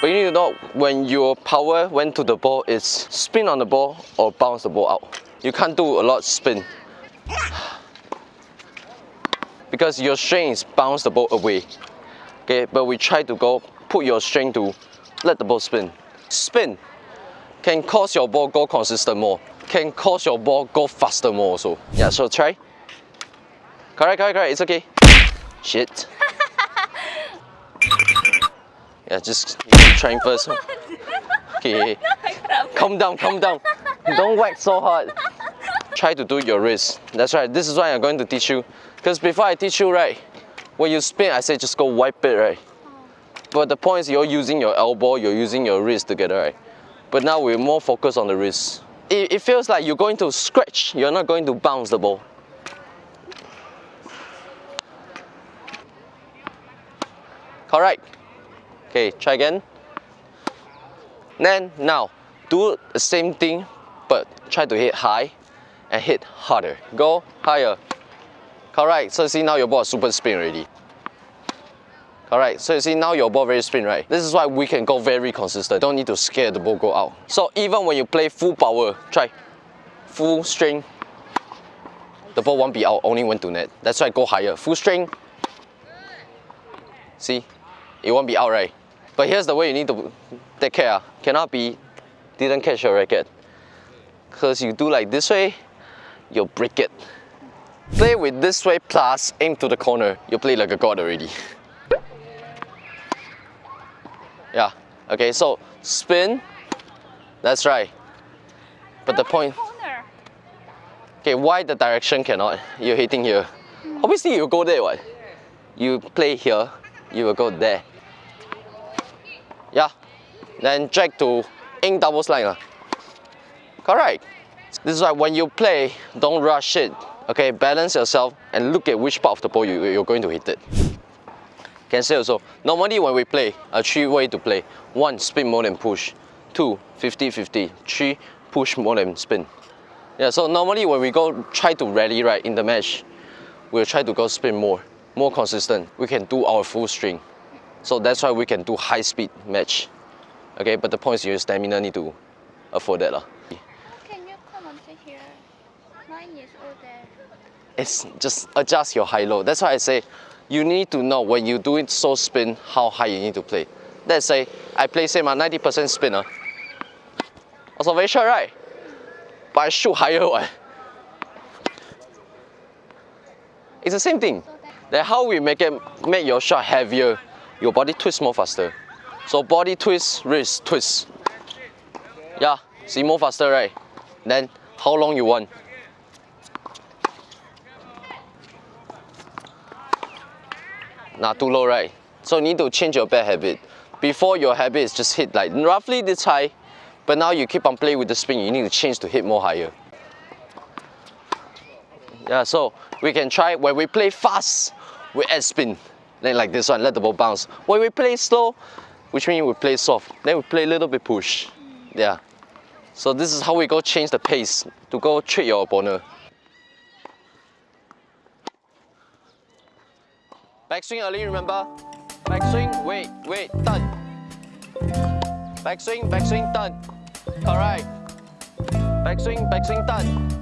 But you need to know when your power went to the ball, it's spin on the ball or bounce the ball out. You can't do a lot spin. Because your strength is bounce the ball away. Okay, but we try to go put your strength to let the ball spin. Spin can cause your ball go consistent more. Can cause your ball go faster more also. Yeah, so try. Correct, correct, correct. It's okay. Shit. Yeah, just trying first. Okay. Calm down, calm down. Don't whack so hard. Try to do your wrist. That's right. This is what I'm going to teach you. Because before I teach you, right, when you spin, I say just go wipe it, right? But the point is you're using your elbow, you're using your wrist together, right? But now we're more focused on the wrist. It, it feels like you're going to scratch, you're not going to bounce the ball. Correct. Okay, try again. Then now, do the same thing, but try to hit high and hit harder. Go higher. Correct. So see now your ball super spin already. Correct. So you see now your ball very spin, right? This is why we can go very consistent. Don't need to scare the ball go out. So even when you play full power, try full string. The ball won't be out, only went to net. That's why go higher. Full string. See, it won't be out, right? But here's the way you need to take care. Cannot be didn't catch your racket. Because you do like this way, you'll break it. Play with this way plus aim to the corner. You play like a god already. yeah, okay, so spin. That's right. But the point... Okay, why the direction cannot? You're hitting here. Obviously you go there, what? You play here, you will go there. Yeah. Then drag to in double slide. Uh. Correct. This is why when you play, don't rush it. Okay, balance yourself and look at which part of the ball you, you're going to hit it. Can say also, normally when we play, a three way to play. One, spin more than push. Two, 50-50. Three, push more than spin. Yeah, so normally when we go try to rally right in the match, we'll try to go spin more, more consistent. We can do our full string. So that's why we can do high speed match. Okay, but the point is your stamina need to afford that. Lah. Can you come onto here? Mine is all there. It's just adjust your high low. That's why I say you need to know when you do it so spin how high you need to play. Let's say I play say my 90% spinner. Also very short, right? But I shoot higher one. It's the same thing. Then how we make it make your shot heavier your body twists more faster. So body twist, wrist twist. Yeah, see more faster, right? Then how long you want? Not too low, right? So you need to change your bad habit. Before your habit is just hit like roughly this high, but now you keep on playing with the spin, you need to change to hit more higher. Yeah, so we can try when we play fast, we add spin. Then like this one, let the ball bounce. When we play slow, which means we play soft, then we play a little bit push. Yeah. So this is how we go change the pace to go trick your opponent. Backswing early, remember? Backswing, wait, wait, turn. Backswing, backswing, turn. Correct. Backswing, backswing, turn.